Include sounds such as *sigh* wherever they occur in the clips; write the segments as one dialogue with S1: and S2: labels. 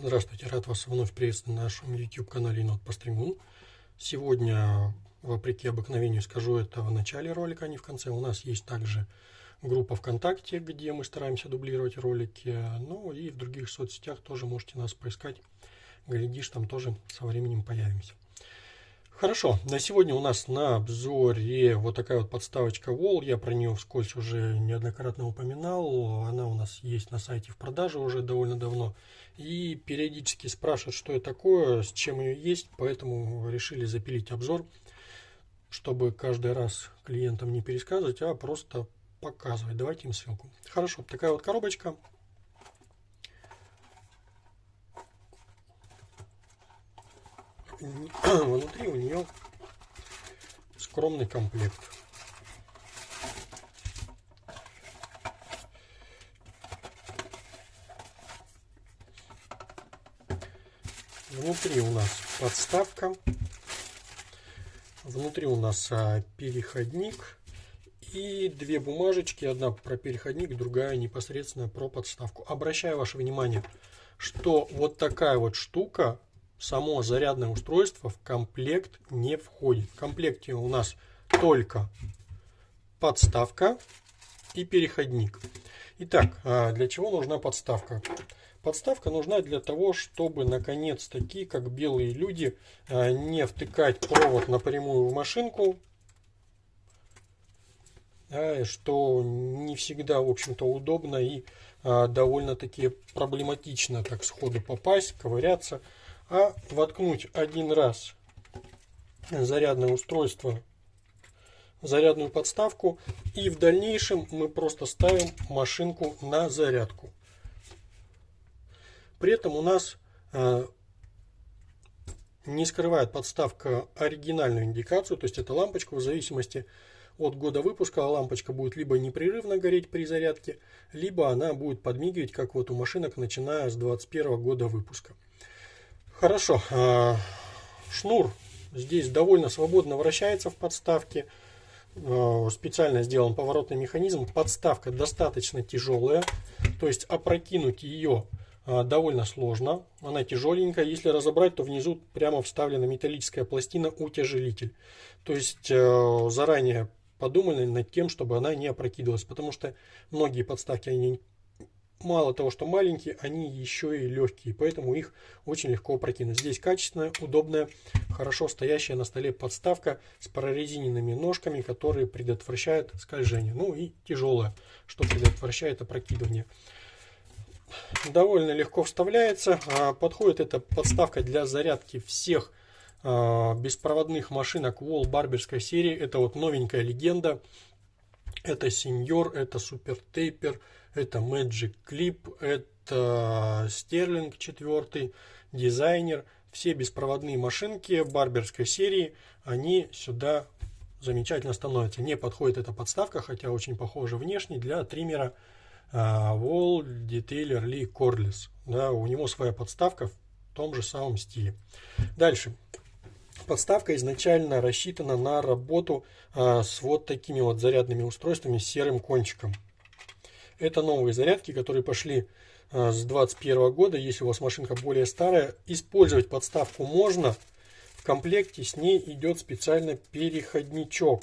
S1: Здравствуйте, рад вас вновь приветствовать на нашем YouTube-канале Енот по стрингу. Сегодня, вопреки обыкновению, скажу это в начале ролика, а не в конце. У нас есть также группа ВКонтакте, где мы стараемся дублировать ролики. Ну и в других соцсетях тоже можете нас поискать. Глядишь, там тоже со временем появимся. Хорошо, на сегодня у нас на обзоре вот такая вот подставочка Wall. Я про нее вскользь уже неоднократно упоминал. Она у нас есть на сайте в продаже уже довольно давно. И периодически спрашивают, что это такое, с чем ее есть. Поэтому решили запилить обзор, чтобы каждый раз клиентам не пересказывать, а просто показывать. Давайте им ссылку. Хорошо, такая вот коробочка. *clears throat* внутри у нее скромный комплект. Внутри у нас подставка. Внутри у нас а, переходник и две бумажечки. Одна про переходник, другая непосредственно про подставку. Обращаю ваше внимание, что вот такая вот штука само зарядное устройство в комплект не входит. В комплекте у нас только подставка и переходник. Итак, а для чего нужна подставка? Подставка нужна для того, чтобы наконец-таки, как белые люди, а, не втыкать провод напрямую в машинку, что не всегда, в общем-то, удобно и а, довольно-таки проблематично так сходу попасть, ковыряться а воткнуть один раз зарядное устройство зарядную подставку и в дальнейшем мы просто ставим машинку на зарядку. При этом у нас э, не скрывает подставка оригинальную индикацию, то есть это лампочка в зависимости от года выпуска лампочка будет либо непрерывно гореть при зарядке, либо она будет подмигивать, как вот у машинок, начиная с 21 года выпуска. Хорошо. А, шнур здесь довольно свободно вращается в подставке. А, специально сделан поворотный механизм. Подставка достаточно тяжелая. То есть опрокинуть ее а, довольно сложно. Она тяжеленькая. Если разобрать, то внизу прямо вставлена металлическая пластина утяжелитель. То есть заранее подумали над тем, чтобы она не опрокидывалась. Потому что многие подставки они мало того, что маленькие, они еще и легкие, поэтому их очень легко опрокинуть. Здесь качественная, удобная, хорошо стоящая на столе подставка с прорезиненными ножками, которые предотвращают скольжение. Ну и тяжелая, что предотвращает опрокидывание. Довольно легко вставляется. А, подходит эта подставка для зарядки всех а, беспроводных машинок Wall барберской серии. Это вот новенькая легенда. Это Senior, это Super Taper, это Magic Clip, это Sterling 4, дизайнер. Все беспроводные машинки барберской серии, они сюда замечательно становятся. Не подходит эта подставка, хотя очень похожа внешне, для триммера uh, Wall Detailer Lee Cordless. Да, у него своя подставка в том же самом стиле. Дальше. Подставка изначально рассчитана на работу а, с вот такими вот зарядными устройствами с серым кончиком. Это новые зарядки, которые пошли а, с 2021 года. Если у вас машинка более старая, использовать подставку можно. В комплекте с ней идет специально переходничок.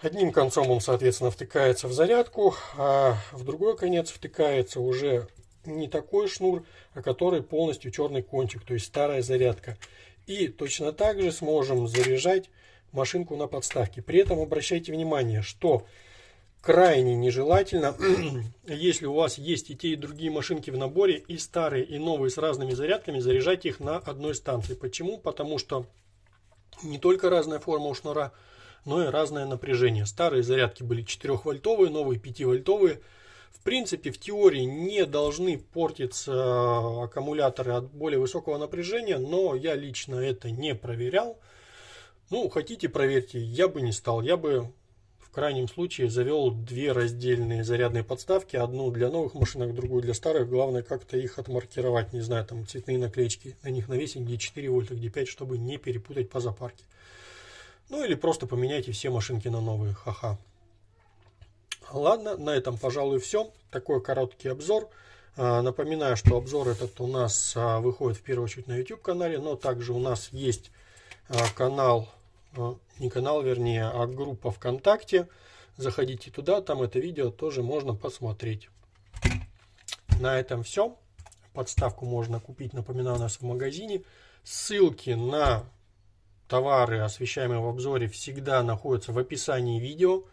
S1: Одним концом он, соответственно, втыкается в зарядку, а в другой конец втыкается уже не такой шнур, а который полностью черный кончик, то есть старая зарядка. И точно так же сможем заряжать машинку на подставке. При этом обращайте внимание, что крайне нежелательно, *clears throat* если у вас есть и те, и другие машинки в наборе, и старые, и новые с разными зарядками, заряжать их на одной станции. Почему? Потому что не только разная форма у шнура, но и разное напряжение. Старые зарядки были 4-вольтовые, новые 5-вольтовые в принципе, в теории не должны портиться э, аккумуляторы от более высокого напряжения, но я лично это не проверял. Ну, хотите, проверьте, я бы не стал. Я бы в крайнем случае завел две раздельные зарядные подставки. Одну для новых машинок, другую для старых. Главное как-то их отмаркировать. Не знаю, там цветные наклеечки на них навесить, где 4 вольта, где 5, чтобы не перепутать по запарке. Ну или просто поменяйте все машинки на новые. Ха-ха. Ладно, на этом, пожалуй, все. Такой короткий обзор. Напоминаю, что обзор этот у нас выходит в первую очередь на YouTube канале, но также у нас есть канал, не канал вернее, а группа ВКонтакте. Заходите туда, там это видео тоже можно посмотреть. На этом все. Подставку можно купить, напоминаю, у нас в магазине. Ссылки на товары, освещаемые в обзоре, всегда находятся в описании видео.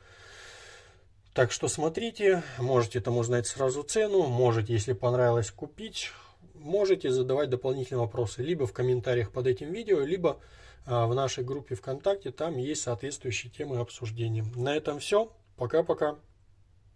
S1: Так что смотрите, можете там узнать сразу цену, можете, если понравилось, купить. Можете задавать дополнительные вопросы либо в комментариях под этим видео, либо а, в нашей группе ВКонтакте, там есть соответствующие темы обсуждения. На этом все. Пока-пока.